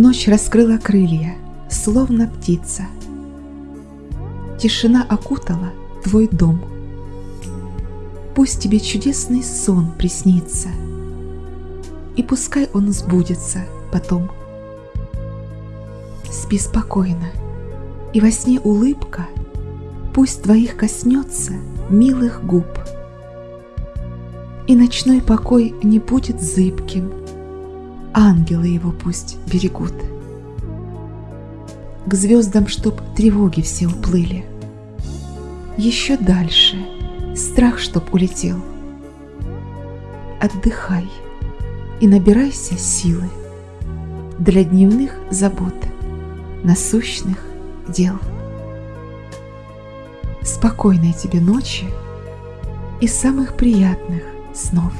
Ночь раскрыла крылья, словно птица. Тишина окутала твой дом. Пусть тебе чудесный сон приснится, И пускай он сбудется потом. Спи спокойно, и во сне улыбка Пусть твоих коснется милых губ. И ночной покой не будет зыбким, Ангелы его пусть берегут. К звездам, чтоб тревоги все уплыли, Еще дальше страх, чтоб улетел. Отдыхай и набирайся силы Для дневных забот, насущных дел. Спокойной тебе ночи и самых приятных снов.